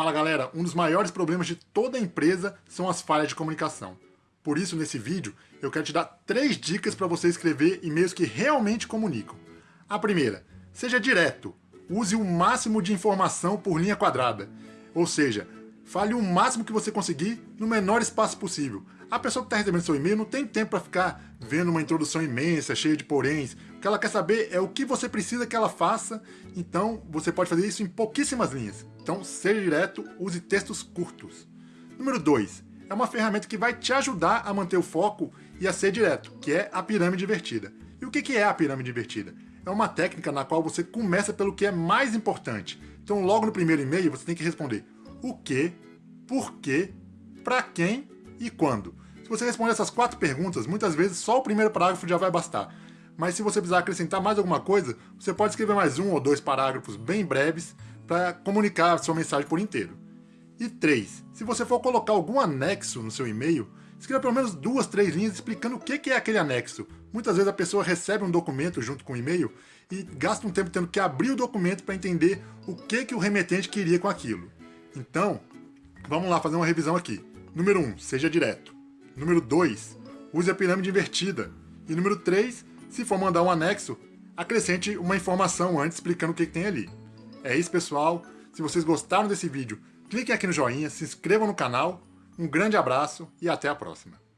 Fala galera, um dos maiores problemas de toda empresa são as falhas de comunicação. Por isso, nesse vídeo, eu quero te dar três dicas para você escrever e-mails que realmente comunicam. A primeira, seja direto. Use o máximo de informação por linha quadrada. Ou seja, fale o máximo que você conseguir no menor espaço possível. A pessoa que está recebendo seu e-mail não tem tempo para ficar vendo uma introdução imensa, cheia de poréns. O que ela quer saber é o que você precisa que ela faça, então você pode fazer isso em pouquíssimas linhas. Então, seja direto, use textos curtos. Número 2. É uma ferramenta que vai te ajudar a manter o foco e a ser direto, que é a pirâmide invertida. E o que é a pirâmide invertida? É uma técnica na qual você começa pelo que é mais importante. Então, logo no primeiro e-mail, você tem que responder o que, por quê, para quem e quando. Se você responder essas quatro perguntas, muitas vezes só o primeiro parágrafo já vai bastar. Mas se você precisar acrescentar mais alguma coisa, você pode escrever mais um ou dois parágrafos bem breves para comunicar a sua mensagem por inteiro. E 3. Se você for colocar algum anexo no seu e-mail, escreva pelo menos duas, três linhas explicando o que é aquele anexo. Muitas vezes a pessoa recebe um documento junto com o e-mail e gasta um tempo tendo que abrir o documento para entender o que, que o remetente queria com aquilo. Então, vamos lá fazer uma revisão aqui. Número 1, um, seja direto. Número 2, use a pirâmide invertida. E número 3, se for mandar um anexo, acrescente uma informação antes explicando o que, que tem ali. É isso, pessoal. Se vocês gostaram desse vídeo, cliquem aqui no joinha, se inscrevam no canal. Um grande abraço e até a próxima.